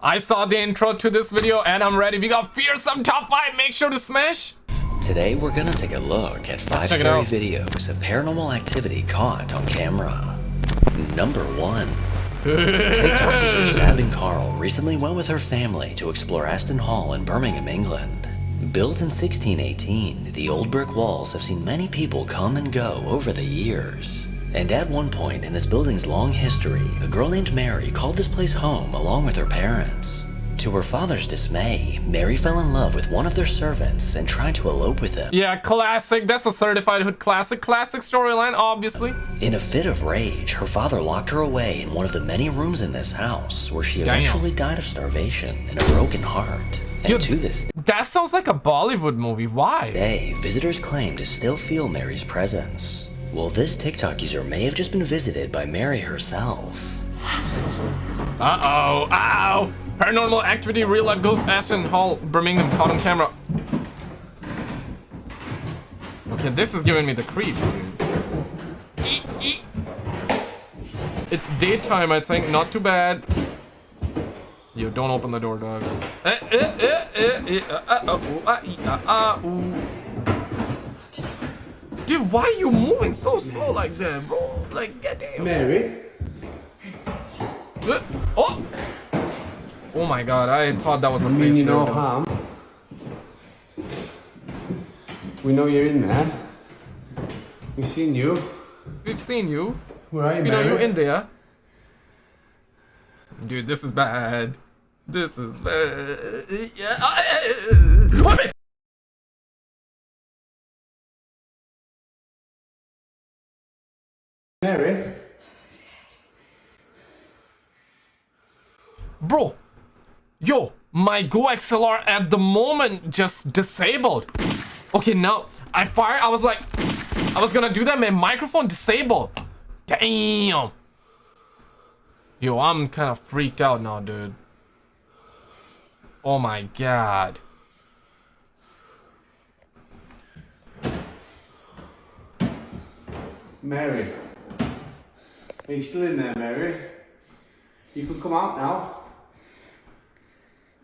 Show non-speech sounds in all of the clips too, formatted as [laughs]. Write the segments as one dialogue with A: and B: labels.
A: I saw the intro to this video and I'm ready. We got fearsome top 5. Make sure to smash.
B: Today we're gonna take a look at five scary videos of paranormal activity caught on camera. Number one. TikTok user Sab and Carl recently went with her family to explore Aston Hall in Birmingham, England. Built in 1618, the old brick walls have seen many people come and go over the years. And at one point in this building's long history, a girl named Mary called this place home along with her parents. To her father's dismay, Mary fell in love with one of their servants and tried to elope with him.
A: Yeah, classic. That's a certified hood classic. Classic storyline, obviously.
B: In a fit of rage, her father locked her away in one of the many rooms in this house where she
A: Damn.
B: eventually died of starvation and a broken heart. And
A: Yo-
B: to this
A: That sounds like a Bollywood movie. Why?
B: day, visitors claim to still feel Mary's presence. Well, this TikTok user may have just been visited by Mary herself.
A: Uh-oh. Uh-oh. Paranormal activity, real life ghost, Aston Hall, Birmingham, caught on camera. Okay, this is giving me the creeps, dude. It's daytime, I think. Not too bad. Yo, don't open the door, dog. Eh, eh, eh, eh, eh, uh, uh, uh, ooh, uh, ee, uh, uh, ooh. Dude, why are you moving so slow like that, bro? Like, goddamn.
C: Mary?
A: Uh, Oh! Oh my god, I thought that was a face there.
C: no harm. We know you're in there. We've seen you.
A: We've seen you.
C: Where are you,
A: We know you're in there. Dude, this is bad. This is bad. Yeah. Wait a minute.
C: Mary?
A: Bro. Yo, my GoXLR at the moment just disabled. Okay, now I fired. I was like, I was gonna do that. man. microphone disabled. Damn. Yo, I'm kind of freaked out now, dude. Oh my god.
C: Mary? Are you still in there, Mary? You can come out now.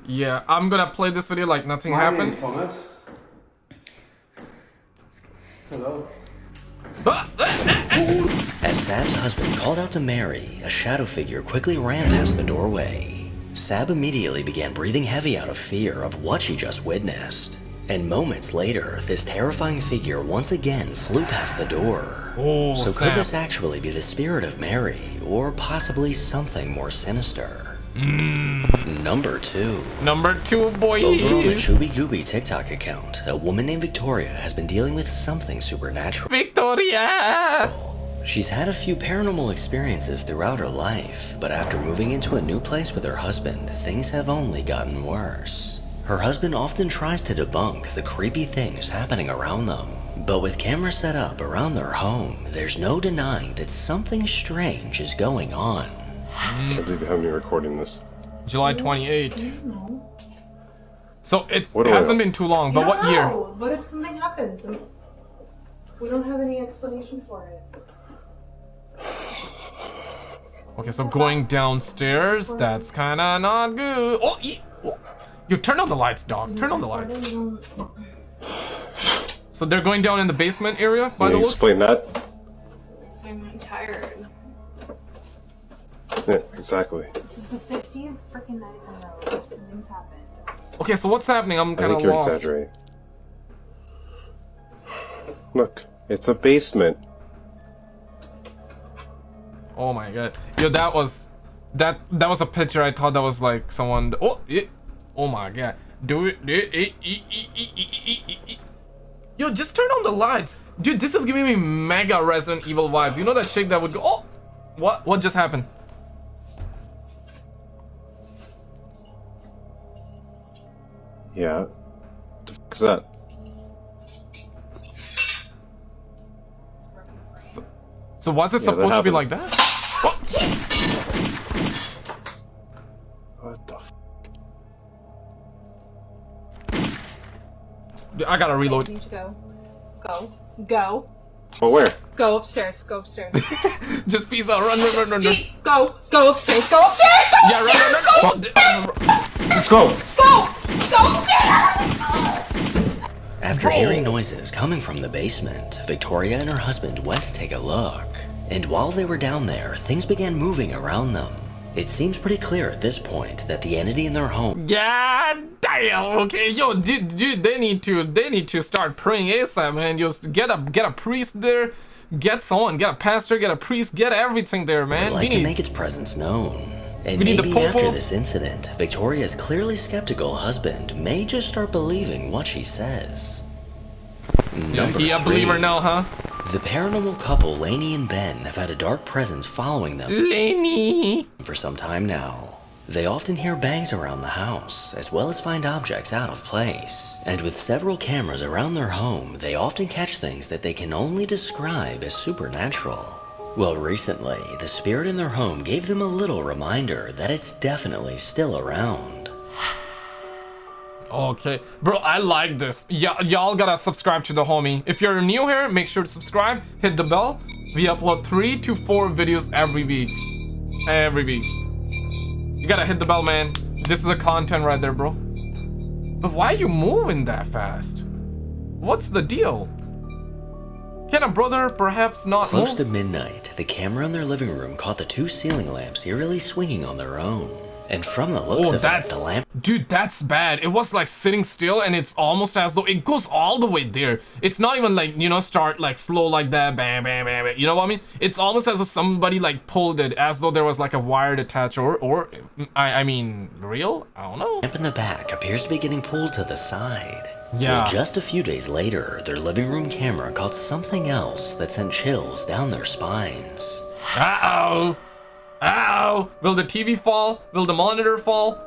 A: Yeah, I'm gonna play this video like nothing
C: My
A: happened.
C: Thomas. Hello.
B: As Sab's husband called out to Mary, a shadow figure quickly ran past the doorway. Sab immediately began breathing heavy out of fear of what she just witnessed. And moments later, this terrifying figure once again flew past the door.
A: Oh,
B: so could this actually be the spirit of Mary, or possibly something more sinister? Mm. Number 2.
A: Number two, boy.
B: Over on the Chubby Gooby TikTok account, a woman named Victoria has been dealing with something supernatural.
A: Victoria.
B: She's had a few paranormal experiences throughout her life, but after moving into a new place with her husband, things have only gotten worse. Her husband often tries to debunk the creepy things happening around them, but with cameras set up around their home, there's no denying that something strange is going on.
D: I believe you have me recording this.
A: July 28. So it
D: What do I
A: hasn't been too long, but
E: You
A: what
E: don't
A: year?
E: What if something happens we don't have any explanation for it?
A: Okay, so going downstairs, that's kind of not good. Oh, ye- oh. you turn on the lights, dog. Turn on the lights. So they're going down in the basement area by
D: Can
A: the
D: you
A: looks.
D: explain that?
E: So I'm tired.
D: Yeah, exactly.
E: This is the 15th freaking night in a row. Something's happened.
A: Okay, so what's happening? I'm kind of lost.
D: I
A: kind
D: think
A: of
D: you're
A: lost.
D: exaggerating. Look, it's a basement.
A: Oh my god, yo, that was that that was a picture. I thought that was like someone. Oh, it, oh my god, do it. do it, it, it, it, it, it, it, it. Yo, just turn on the lights, dude. This is giving me mega Resident Evil vibes. You know that shit that would go. Oh, what? What just happened?
D: Yeah. The fuck is that?
A: So was it
D: Yeah,
A: supposed to be like that? Oh,
D: What the f-
A: dude, I gotta reload.
E: Need to go. Go. Go.
D: But where?
E: Go upstairs. Go upstairs. [laughs]
A: Just peace out. Run, run, run, run, run.
E: Gee, go. Go upstairs. Go upstairs. Go
A: Yeah, run, run, run, run. run.
D: Let's go!
E: Go. Go upstairs.
B: After hearing noises coming from the basement, Victoria and her husband went to take a look. And while they were down there, things began moving around them. It seems pretty clear at this point that the entity in their home
A: God damn. Okay, yo, dude, dude, they need to, they need to start praying ASAP, man. Just get a, get a priest there, get someone, get a pastor, get a priest, get everything there,
B: would
A: man. We
B: like to
A: need,
B: make its presence known. And
A: We
B: maybe after this incident, Victoria's clearly skeptical husband may just start believing what she says. Number
A: he a believer now, huh?
B: The paranormal couple Lainey and Ben have had a dark presence following them
A: Lenny.
B: for some time now. They often hear bangs around the house, as well as find objects out of place. And with several cameras around their home, they often catch things that they can only describe as supernatural. Well, recently, the spirit in their home gave them a little reminder that it's definitely still around.
A: Okay, bro, I like this. Y'all gotta subscribe to the homie. If you're new here, make sure to subscribe, hit the bell. We upload three to four videos every week. Every week. You gotta hit the bell, man. This is the content right there, bro. But why are you moving that fast? What's the deal? Can a brother perhaps not
B: Close to midnight, the camera in their living room caught the two ceiling lamps eerily swinging on their own. And from the looks
A: Oh,
B: of
A: that's
B: it, the lamp
A: dude. That's bad. It was like sitting still, and it's almost as though it goes all the way there. It's not even like you know start like slow like that, bam, bam, bam. bam. You know what I mean? It's almost as though somebody like pulled it, as though there was like a wire attached, or or I I mean real. I don't know.
B: lamp in the back appears to be getting pulled to the side.
A: Yeah.
B: Well, just a few days later, their living room camera caught something else that sent chills down their spines.
A: Uh oh. Uh oh. Will the TV fall? Will the monitor fall?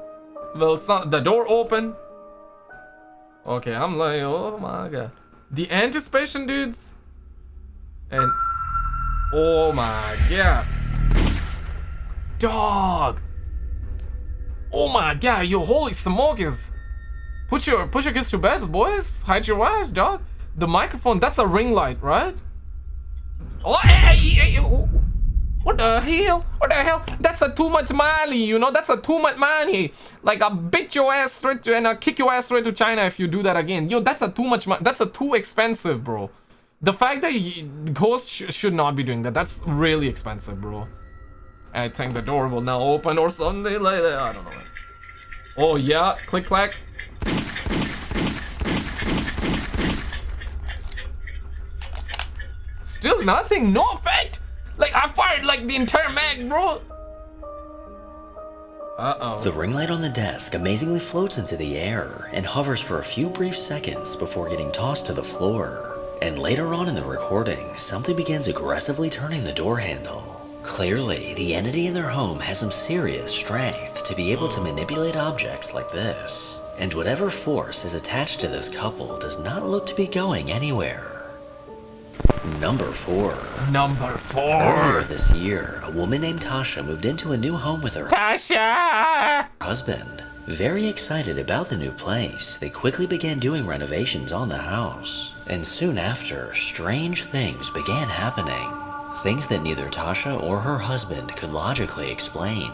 A: Will some, the door open? Okay, I'm like, oh my god. The anticipation, dudes. And oh my god. Dog. Oh my god, yo, holy smokers. Put your put your kids to bed, boys. Hide your wives, dog. The microphone, that's a ring light, right? Oh, hey, hey, hey, oh, what the hell? What the hell? That's a too much money, you know? That's a too much money. Like, I'll beat your ass straight to, and I'll kick your ass straight to China if you do that again. Yo, that's a too much money. That's a too expensive, bro. The fact that Ghost sh should not be doing that, that's really expensive, bro. I think the door will now open or something like that. I don't know. Oh, yeah. Click, clack. Still nothing. No effect. Like, I fired like the entire mag, bro. Uh-oh.
B: The ring light on the desk amazingly floats into the air and hovers for a few brief seconds before getting tossed to the floor. And later on in the recording, something begins aggressively turning the door handle. Clearly, the entity in their home has some serious strength to be able to manipulate objects like this. And whatever force is attached to this couple does not look to be going anywhere. Number 4.
A: Number four.
B: Earlier this year, a woman named Tasha moved into a new home with her
A: Tasha!
B: husband. Very excited about the new place, they quickly began doing renovations on the house. And soon after, strange things began happening. Things that neither Tasha or her husband could logically explain.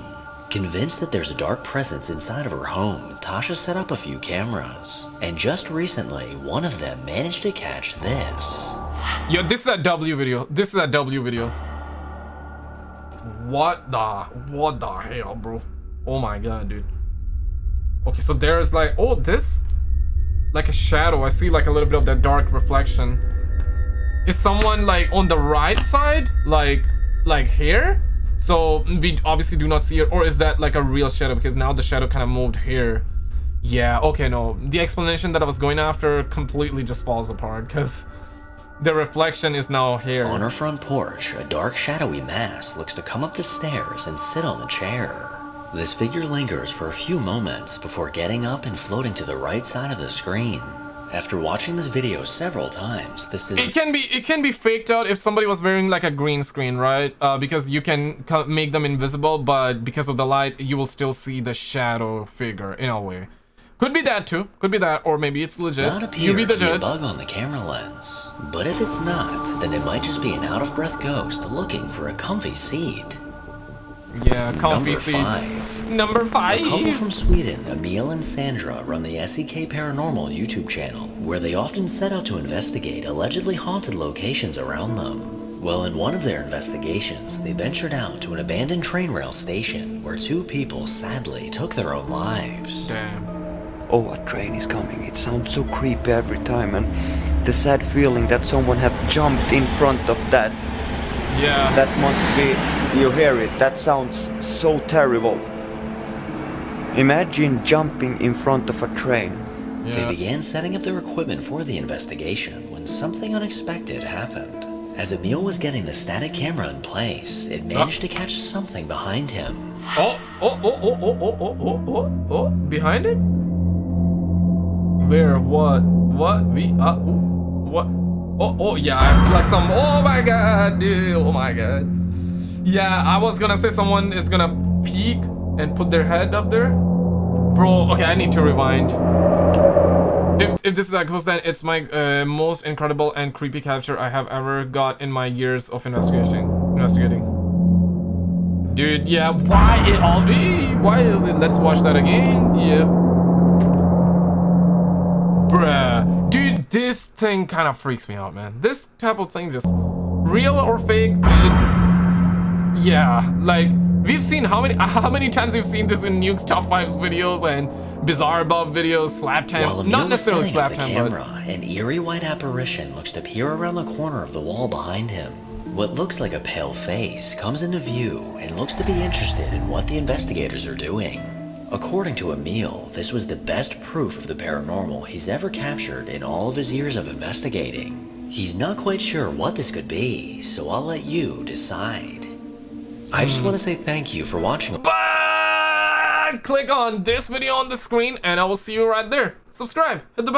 B: Convinced that there's a dark presence inside of her home, Tasha set up a few cameras. And just recently, one of them managed to catch this.
A: Yo, this is a W video. This is a W video. What the, what the hell, bro? Oh my god, dude. Okay, so there's like, oh, this, like a shadow. I see like a little bit of that dark reflection. Is someone like on the right side, like, like here? So we obviously do not see it, or is that like a real shadow? Because now the shadow kind of moved here. Yeah, okay, no. The explanation that I was going after completely just falls apart because the reflection is now here.
B: On her front porch, a dark shadowy mass looks to come up the stairs and sit on the chair. This figure lingers for a few moments before getting up and floating to the right side of the screen. After watching this video several times, this is
A: It can be it can be faked out if somebody was wearing like a green screen, right? Uh, because you can make them invisible, but because of the light, you will still see the shadow figure in a way. Could be that too. Could be that, or maybe it's legit.
B: not
A: You
B: appear
A: be
B: to
A: the
B: be a bug on the camera lens. But if it's not, then it might just be an out of breath ghost looking for a comfy seat.
A: Yeah, comfy seat.
B: Number
A: seat.
B: 5.
A: Number five.
B: A couple from Sweden, Emil and Sandra, run the SEK Paranormal YouTube channel, where they often set out to investigate allegedly haunted locations around them. Well, in one of their investigations, they ventured out to an abandoned train rail station where two people sadly took their own lives.
A: Damn.
F: Oh, a train is coming. It sounds so creepy every time, and the sad feeling that someone have jumped in front of that.
A: Yeah.
F: That must be. You hear it? That sounds so terrible. Imagine jumping in front of a train.
B: They began setting up their equipment for the investigation when something unexpected happened. As Emil was getting the static camera in place, it managed to catch something behind him.
A: Oh, oh, oh, oh, oh, oh, oh, oh, oh, oh, behind him? Where? What? What? We? Uh, ooh, what? Oh, oh, yeah, I feel like some. Oh my god, dude. Oh my god. Yeah, I was gonna say someone is gonna peek and put their head up there. Bro, okay, I need to rewind. If, if this is that close, then it's my uh, most incredible and creepy capture I have ever got in my years of investigation. Investigating. Dude, yeah, why it all be? Why is it? Let's watch that again. Yep. Bruh. Dude, this thing kind of freaks me out, man. This type of thing just real or fake, it's yeah, like we've seen how many [laughs] how many times we've seen this in Nuke's top fives videos and Bizarre Bob videos, slap times,
B: Emil
A: not necessarily slap time, but
B: an eerie white apparition looks to peer around the corner of the wall behind him. What looks like a pale face comes into view and looks to be interested in what the investigators are doing. According to Emil, this was the best proof of the paranormal he's ever captured in all of his years of investigating. He's not quite sure what this could be, so I'll let you decide. I just hmm. want to say thank you for watching.
A: but click on this video on the screen and I will see you right there. Subscribe, hit the bell.